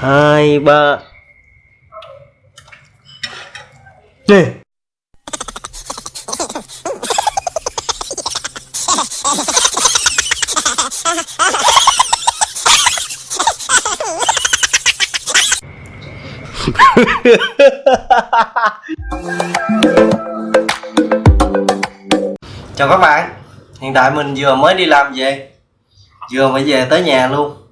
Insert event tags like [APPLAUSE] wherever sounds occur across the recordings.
hai, ba. Đi. Chào các bạn. Hiện tại mình vừa mới đi làm về. Vừa mới về tới nhà luôn.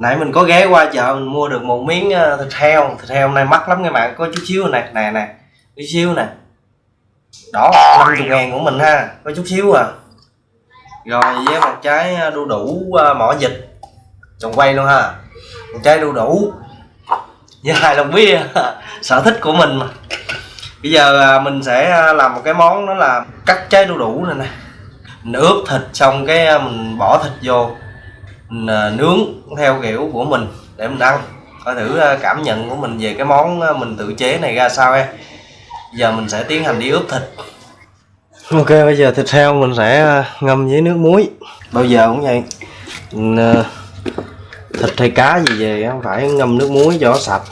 Nãy mình có ghé qua chợ, mình mua được một miếng ờ, thịt heo. Thịt heo hôm nay mắc lắm các bạn. Có chút xíu này nè nè. Chút xíu nè. Đó 50 ngàn của mình ha. Có chút xíu à. Rồi, với một trái ờ, đu đủ ờ, mỏ vịt. Trồng quay luôn ha. Một trái đu đủ. Với hai lon bia. [LAUGHS] Sở thích của mình mà. Bây giờ mình sẽ làm một cái món đó là cắt trái đu đủ này nè. Mình ướp thịt xong cái mình bỏ thịt vô. Ờ, nướng theo kiểu của mình để mình ăn. Coi thử ờ, cảm nhận của mình về cái món ờ, mình tự chế này ra sao em. Giờ mình sẽ tiến hành đi ướp thịt. Ok bây giờ thịt heo mình sẽ ngâm với nước muối. Bao giờ cũng vậy. Mình, thịt hay cá gì về không phải ngâm nước muối cho nó sạch.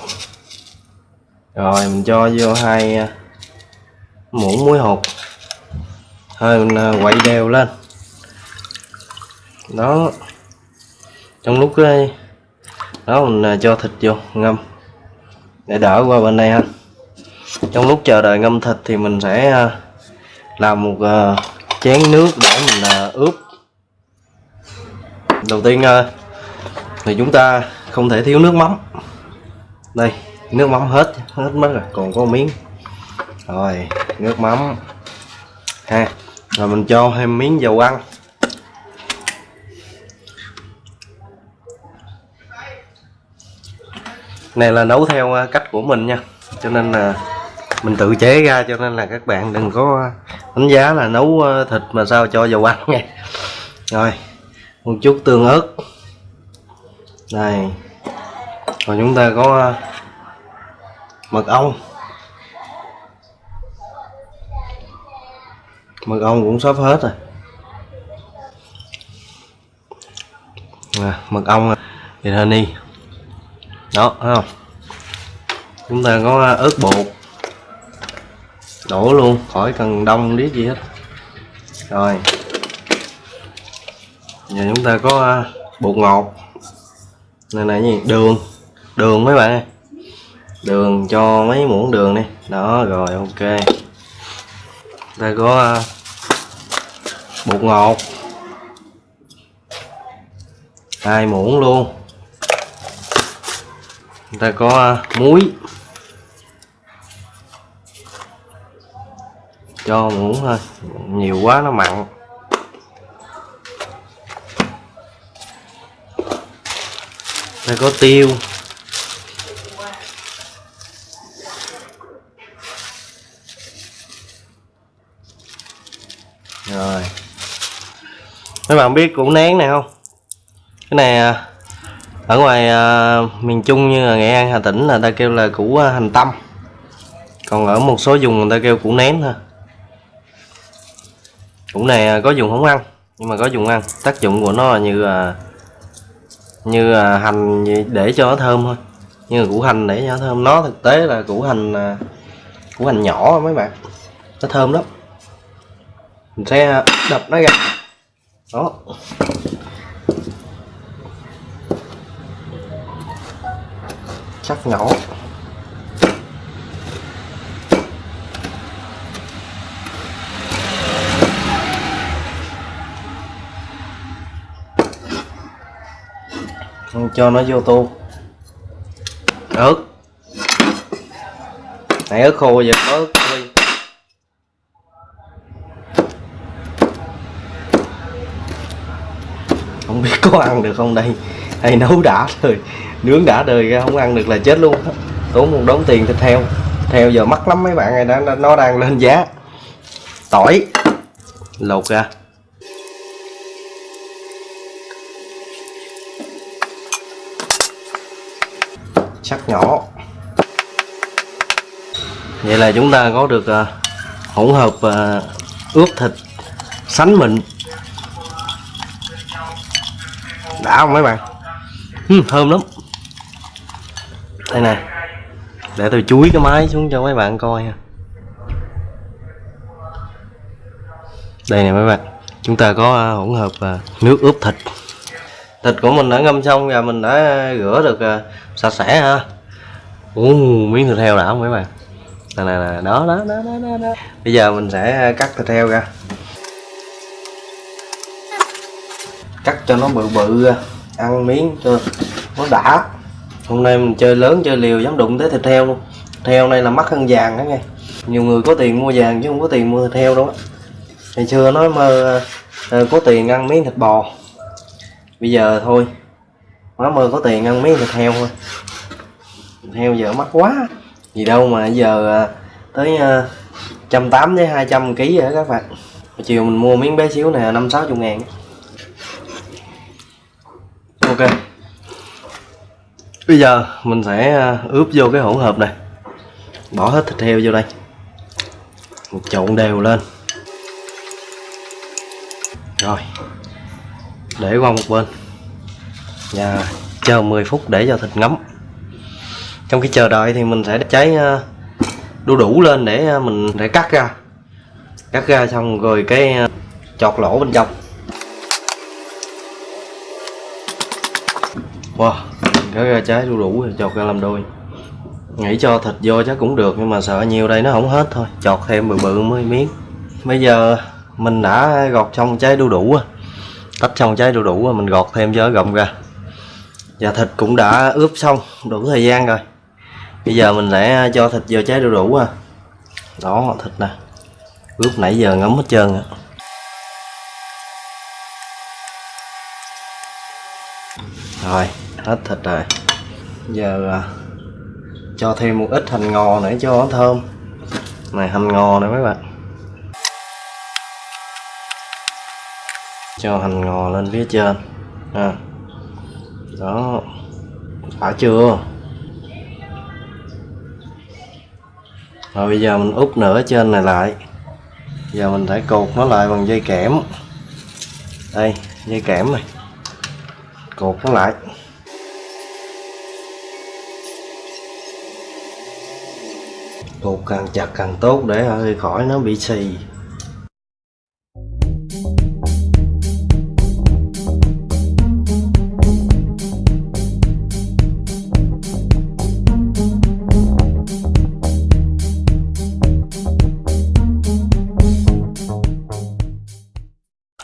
Rồi mình cho vô hai muỗng muối hột. Thôi mình quậy đều lên. Đó trong lúc cái đó, mình ờ, cho thịt vô, ngâm. Để đỡ qua bên đây ha. Trong lúc chờ đợi ngâm thịt thì mình sẽ ờ, làm một chén nước để mình ướp. Đầu tiên thì chúng ta không thể thiếu nước mắm. Đây, nước mắm hết hết mất rồi, còn có miếng. Rồi, nước mắm. Ha, rồi mình cho thêm miếng dầu ăn. Này là nấu theo à, cách của mình nha. Cho nên là mình tự chế ra cho nên là các bạn đừng có à, đánh giá là nấu à, thịt mà sao cho dầu ăn nha. Rồi một chút tương ớt. Này rồi chúng ta có mật ong. Mật ong cũng sắp hết rồi. À, mật ong thì honey đó, thấy không? Chúng ta có à, ớt bột. Đổ luôn, khỏi cần đông biết gì hết. Rồi. Giờ chúng ta có à, bột ngọt. Này này gì? Đường. Đường mấy bạn ơi? Đường cho mấy muỗng đường đi. Đó, rồi, ok. Đây có à, bột ngọt. Hai muỗng luôn ta có à, muối. Cho muỗng thôi, nhiều quá nó mặn. Đây có tiêu. Rồi. Mấy bạn biết củ nén này không? Cái này à, ở ngoài à, miền trung như là nghệ an hà tĩnh là ta kêu là củ à, hành tâm. Còn ở một số vùng người ta kêu củ nén thôi. Củ này à, có dùng không ăn nhưng mà có dùng ăn. Tác dụng của nó là như là như là hành để cho nó thơm thôi. Như củ hành để cho nó thơm. Nó thực tế là củ hành à, củ hành nhỏ mấy bạn. Nó thơm lắm. Mình sẽ đập nó ra. Đó. Sắc nhỏ. Cho nó vô tô. Ớt. Này, ớt khô giờ ớt không biết có ăn được không đây? Hay nấu đã rồi nướng đã đời ra không ăn được là chết luôn tốn một đống tiền thịt heo. Theo giờ mắc lắm mấy bạn này đã nó đang lên giá. Tỏi. Lột ra. Sắc nhỏ. Vậy là chúng ta có được uh, hỗn hợp uh, ướp thịt sánh mịn. Đã không mấy bạn? Uhm, thơm lắm. Đây nè. Để tôi chuối cái máy xuống cho mấy bạn coi ha. Đây nè mấy bạn. Chúng ta có à, hỗn hợp à, nước ướp thịt. Thịt của mình đã ngâm xong và mình đã rửa được à, sạch sẽ ha. Ồ, miếng thịt heo đã không mấy bạn? Nè nè nè đó đó đó đó đó, đó. bây giờ mình sẽ cắt thịt heo ra. Cắt cho nó bự bự ra ăn miếng cho nó đã. Hôm nay mình chơi lớn chơi liều dám đụng tới thịt heo luôn. Thịt heo này là mắc hơn vàng đó nghe. Nhiều người có tiền mua vàng chứ không có tiền mua thịt heo đâu á. Ngày xưa nói mơ ờ, có tiền ăn miếng thịt bò. Bây giờ thôi má mơ có tiền ăn miếng thịt heo thôi. Thịt heo giờ mắc quá. Gì đâu mà giờ ờ, tới ờ, trăm tám với hai trăm ký rồi đó các bạn. Chiều mình mua miếng bé xíu nè năm sáu chục ngàn ok bây giờ mình sẽ ờ, ướp vô cái hỗn hợp này. Bỏ hết thịt heo vô đây. Một trộn đều lên. Rồi. Để qua một bên. Và chờ 10 phút để cho thịt ngấm. Trong khi chờ đợi thì mình sẽ cháy ờ, đu đủ lên để ờ, mình để cắt ra. Cắt ra xong rồi cái chọt lỗ bên trong. Wow cái ra trái đu đủ rồi chọt ra làm đôi. Nghĩ cho thịt vô chắc cũng được, nhưng mà sợ nhiều đây nó không hết thôi. Chọt thêm bự bự mới miếng. Bây giờ mình đã gọt xong trái đu đủ à. tách xong trái đu đủ à, mình gọt thêm cho gọng ra. Và thịt cũng đã ướp xong, đủ thời gian rồi. Bây giờ mình sẽ cho thịt vô trái đu đủ à. đó, thịt nè. Ướp nãy giờ ngấm hết trơn rồi. rồi hết thịt rồi. Giờ à, cho thêm một ít hành ngò nữa cho nó thơm. Này hành ngò này mấy bạn. Cho hành ngò lên phía trên. À. đó. Đã chưa? Rồi bây giờ mình úp nửa trên này lại. Giờ mình phải cột nó lại bằng dây kẽm. Đây dây kẽm này. Cột nó lại. Cột càng chặt càng tốt để hơi khỏi nó bị xì.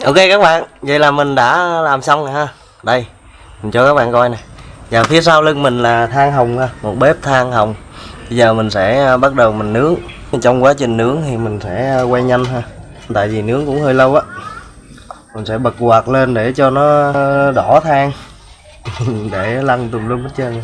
Ok các bạn, vậy là mình đã làm xong rồi ha. Đây, mình cho các bạn coi nè. Và phía sau lưng mình là than hồng ha, một bếp than hồng bây giờ mình sẽ à, bắt đầu mình nướng. Trong quá trình nướng thì mình sẽ à, quay nhanh ha. Tại vì nướng cũng hơi lâu á. Mình sẽ bật quạt lên để cho nó à, đỏ than. [LAUGHS] Để lăn tùm lum hết trơn.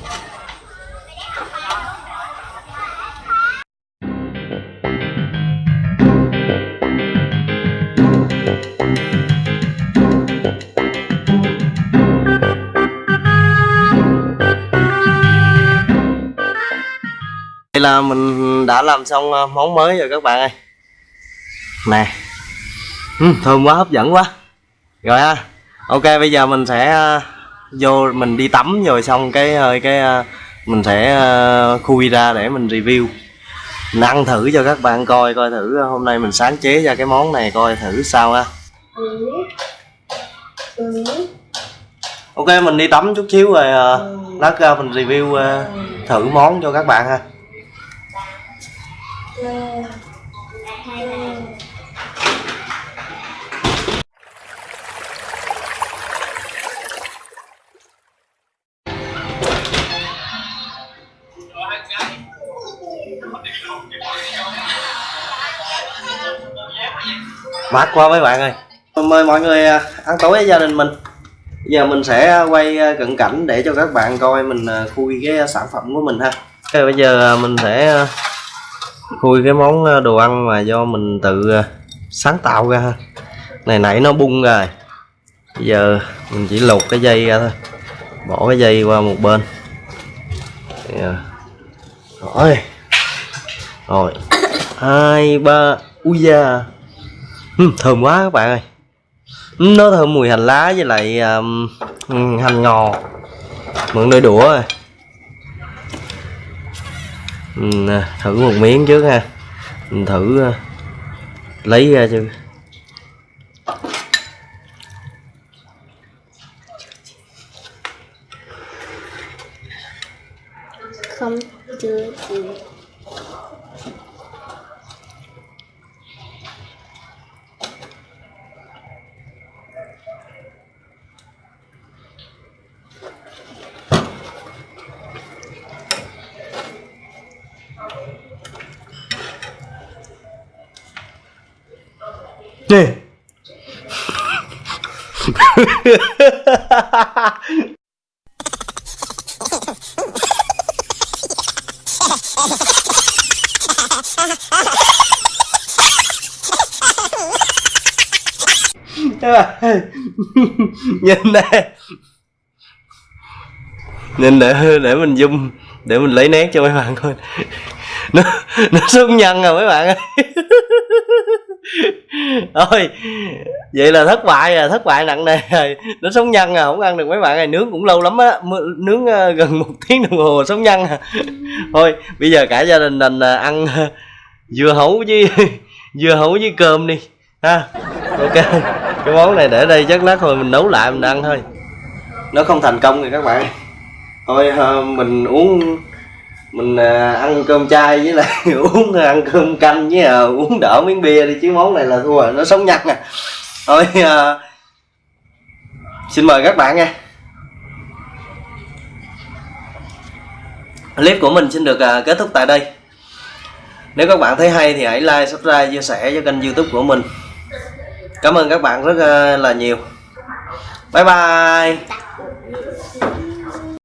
Mình đã làm xong ờ, món mới rồi các bạn ơi. Nè. Ừ, Thơm quá hấp dẫn quá. Rồi ha. Ok bây giờ mình sẽ ờ, vô mình đi tắm rồi xong cái hơi cái mình sẽ khui ra để mình review. Mình ăn thử cho các bạn coi coi thử hôm nay mình sáng chế ra cái món này coi thử sao ha. Ok mình đi tắm chút xíu rồi lát ra mình review thử món cho các bạn ha mát quá mấy bạn ơi. Mời mọi người à, ăn tối với gia đình mình. Giờ mình sẽ quay à, cận cảnh để cho các bạn coi mình à, khui cái sản phẩm của mình ha. Okay, bây giờ mình sẽ khui cái món ờ, đồ ăn mà do mình tự ờ, sáng tạo ra. Ha này nãy nó bung rồi. Bây giờ mình chỉ lột cái dây ra thôi. Bỏ cái dây qua một bên. Dạ. Rồi. Rồi. Hai ba ui da. Thơm quá các bạn ơi. Nó thơm mùi hành lá với lại um, hành ngò. Mượn đôi đũa rồi. Ừ, Mình, thử một miếng trước ha. Mình thử ờ, lấy ra cho không chưa gì J. Các bạn nhìn nè. Nhìn để để mình zoom, để mình lấy nét cho mấy bạn coi. Nó nó xuống nhân rồi mấy bạn ơi thôi, vậy là thất bại rồi thất bại nặng nề rồi. Nó sống nhân à không ăn được mấy bạn này. Nướng cũng lâu lắm á nướng ờ, gần một [LAUGHS] tiếng đồng hồ sống nhân à. Thôi, bây giờ cả gia đình mình ờ, ăn ờ, dưa hấu với [LAUGHS] dưa hấu với cơm đi, ha. Ok, cái món này để đây chắc lát thôi mình nấu lại mình ăn thôi. Nó không thành công thì các bạn. Thôi mình uống mình à, ăn cơm chay với lại [LAUGHS] uống à, ăn cơm canh với à, uống đỡ miếng bia đi chứ món này là thua rồi nó sống nhặt nè. Thôi à, xin mời các bạn nha. Clip của mình xin được à, kết thúc tại đây. Nếu các bạn thấy hay thì hãy like subscribe chia sẻ cho kênh youtube của mình. Cảm ơn các bạn rất à, là nhiều. Bye bye.